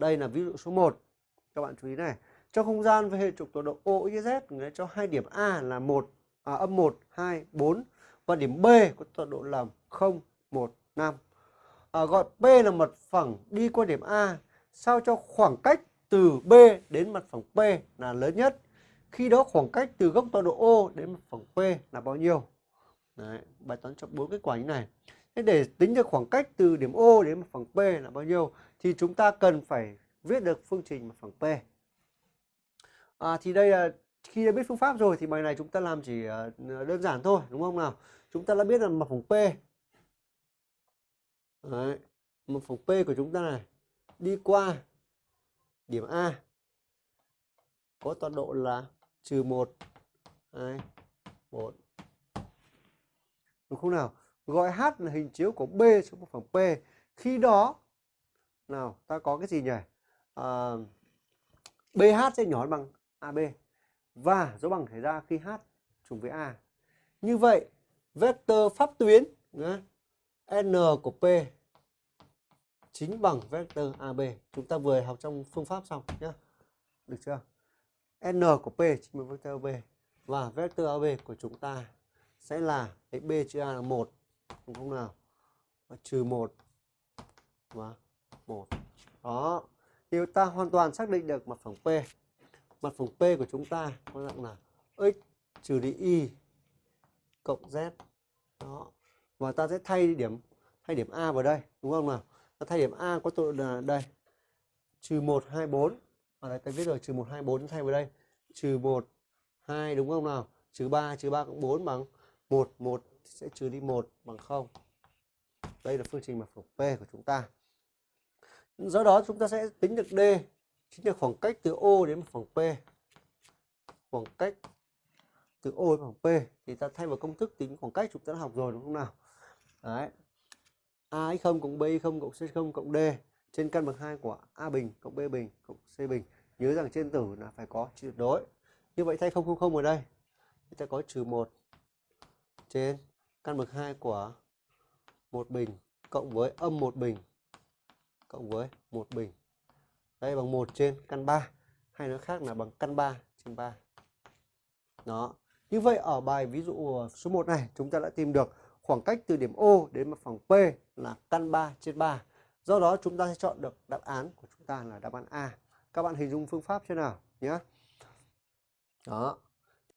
Đây là ví dụ số 1. Các bạn chú ý này. Trong không gian với hệ trục tọa độ O, X, Z cho hai điểm A là 1 à, âm 1, 2, 4 và điểm B có tọa độ là 0, 1, 5. À, gọi P là mặt phẳng đi qua điểm A sao cho khoảng cách từ B đến mặt phẳng P là lớn nhất. Khi đó khoảng cách từ góc tọa độ O đến mặt phẳng P là bao nhiêu? Đấy, bài toán cho bốn kết quả như này. Thế để tính được khoảng cách từ điểm O đến mặt phẳng P là bao nhiêu thì chúng ta cần phải viết được phương trình mặt phẳng P. À, thì đây là khi đã biết phương pháp rồi thì bài này chúng ta làm chỉ à, đơn giản thôi đúng không nào? Chúng ta đã biết là mặt phẳng P. Đấy, mặt phẳng P của chúng ta này đi qua điểm A có tọa độ là trừ 1, 2, 1. Đúng không nào? Gọi H là hình chiếu của B xuống một phẳng P. Khi đó, nào ta có cái gì nhỉ? À, BH sẽ nhỏ bằng AB. Và dấu bằng xảy ra khi H trùng với A. Như vậy, vector pháp tuyến N của P chính bằng vector AB. Chúng ta vừa học trong phương pháp xong nhé. Được chưa? N của P chính bằng vector AB. Và vector AB của chúng ta sẽ là cái B chữ A là 1 không không nào? Và trừ 1 và 1. Đó. Thì ta hoàn toàn xác định được mặt phẳng P. Mặt phẳng P của chúng ta có dạng là x trừ đi y cộng z. Đó. Và ta sẽ thay điểm thay điểm A vào đây, đúng không nào? Ta thay điểm A có tọa là đây. Trừ 1 2 4. Ở đây ta viết rồi trừ 1 2 4 thay vào đây. Trừ 1 2 đúng không nào? Trừ 3 trừ 3 cộng 4 bằng 1 1 sẽ trừ đi 1 bằng 0. Đây là phương trình mặt phẳng P của chúng ta. Do đó chúng ta sẽ tính được D, chính là khoảng cách từ O đến mặt phẳng P. Khoảng cách từ O đến mặt phẳng P thì ta thay vào công thức tính khoảng cách chúng ta đã học rồi, đúng không nào? Đấy. A x0 cộng B0 cộng C0 cộng D trên căn bằng 2 của A bình cộng B bình cộng C bình. Nhớ rằng trên tử là phải có tuyệt đối. Như vậy thay 0 0 0 ở đây. Chúng ta có trừ 1 trên căn bậc 2 của một bình cộng với âm một bình cộng với một bình. Đây bằng 1 trên căn 3. Hay nói khác là bằng căn 3 trên 3. Đó. Như vậy ở bài ví dụ số 1 này, chúng ta đã tìm được khoảng cách từ điểm O đến mặt phẳng P là căn 3 trên 3. Do đó chúng ta sẽ chọn được đáp án của chúng ta là đáp án A. Các bạn hình dung phương pháp thế nào nhé. Đó.